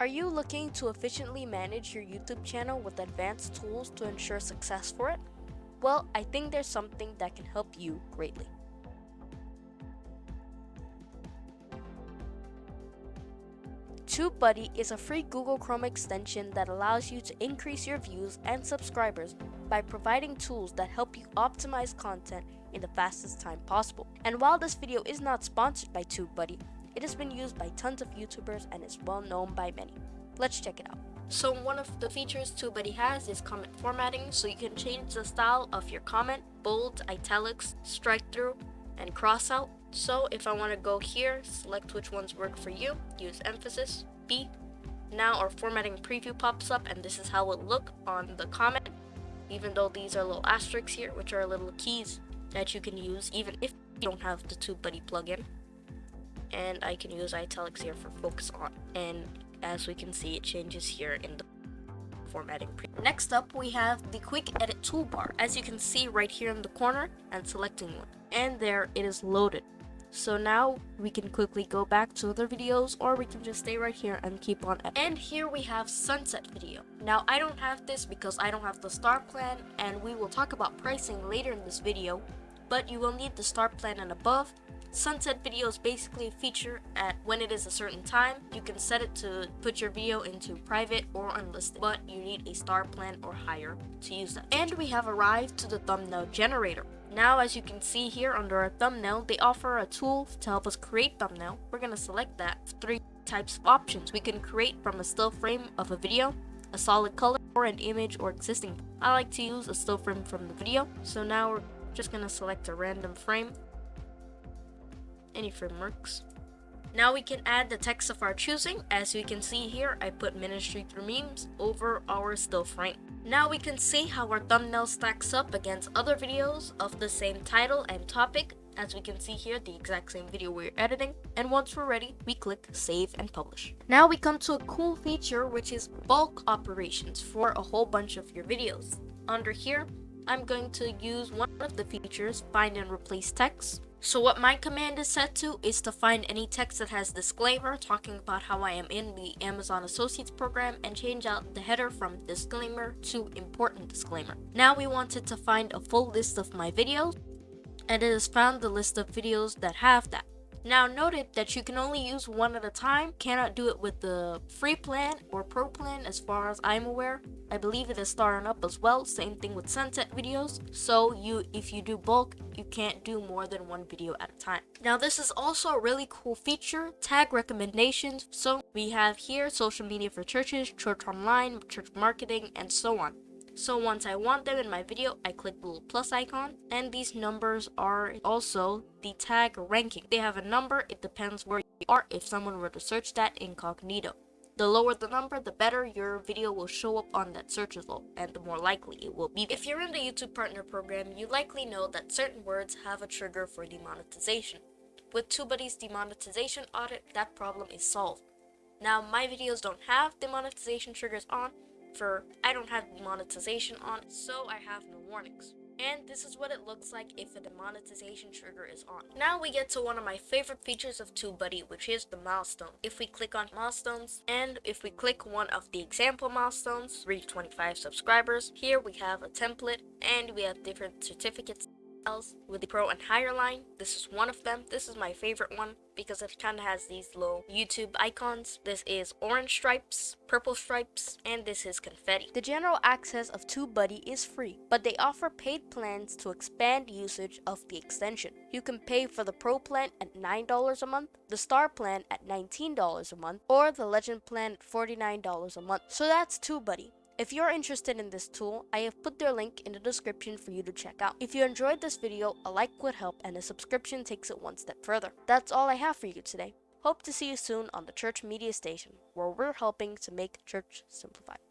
Are you looking to efficiently manage your YouTube channel with advanced tools to ensure success for it? Well, I think there's something that can help you greatly. TubeBuddy is a free Google Chrome extension that allows you to increase your views and subscribers by providing tools that help you optimize content in the fastest time possible. And while this video is not sponsored by TubeBuddy, it has been used by tons of YouTubers and is well known by many. Let's check it out. So one of the features TubeBuddy has is comment formatting, so you can change the style of your comment, bold, italics, strike through, and cross out. So if I want to go here, select which ones work for you, use emphasis, B. Now our formatting preview pops up and this is how it look on the comment, even though these are little asterisks here, which are little keys that you can use even if you don't have the TubeBuddy plugin and I can use italics here for focus on and as we can see it changes here in the formatting. Next up we have the quick edit toolbar as you can see right here in the corner and selecting one and there it is loaded. So now we can quickly go back to other videos or we can just stay right here and keep on editing. And here we have sunset video. Now I don't have this because I don't have the star plan and we will talk about pricing later in this video but you will need the star plan and above. Sunset videos basically feature at when it is a certain time. You can set it to put your video into private or unlisted, but you need a star plan or higher to use that. And we have arrived to the thumbnail generator. Now as you can see here under our thumbnail, they offer a tool to help us create thumbnail. We're going to select that. Three types of options. We can create from a still frame of a video, a solid color, or an image or existing. I like to use a still frame from the video. So now we're just gonna select a random frame. Any frameworks. Now we can add the text of our choosing. As we can see here, I put ministry through memes over our still frame. Now we can see how our thumbnail stacks up against other videos of the same title and topic. As we can see here, the exact same video we're editing. And once we're ready, we click save and publish. Now we come to a cool feature, which is bulk operations for a whole bunch of your videos. Under here, I'm going to use one of the features, find and replace text. So what my command is set to is to find any text that has disclaimer talking about how I am in the Amazon Associates program and change out the header from disclaimer to important disclaimer. Now we wanted to find a full list of my videos and it has found the list of videos that have that. Now noted that you can only use one at a time, cannot do it with the free plan or pro plan as far as I'm aware. I believe it is starting up as well, same thing with sunset videos. So you, if you do bulk, you can't do more than one video at a time. Now this is also a really cool feature, tag recommendations. So we have here social media for churches, church online, church marketing, and so on. So once I want them in my video, I click the little plus icon. And these numbers are also the tag ranking. They have a number, it depends where you are if someone were to search that incognito. The lower the number, the better your video will show up on that search result, and the more likely it will be. If you're in the YouTube Partner Program, you likely know that certain words have a trigger for demonetization. With TubeBuddy's demonetization audit, that problem is solved. Now, my videos don't have demonetization triggers on, for I don't have monetization on, so I have no warnings. And this is what it looks like if a demonetization trigger is on. Now we get to one of my favorite features of TubeBuddy, which is the milestone. If we click on milestones, and if we click one of the example milestones, reach 25 subscribers, here we have a template, and we have different certificates else with the pro and higher line. This is one of them. This is my favorite one because it kind of has these little youtube icons. This is orange stripes purple stripes and this is confetti. The general access of tubebuddy is free but they offer paid plans to expand usage of the extension. You can pay for the pro plan at $9 a month the star plan at $19 a month or the legend plan at $49 a month. So that's tubebuddy if you're interested in this tool, I have put their link in the description for you to check out. If you enjoyed this video, a like would help and a subscription takes it one step further. That's all I have for you today. Hope to see you soon on the Church Media Station, where we're helping to make church simplified.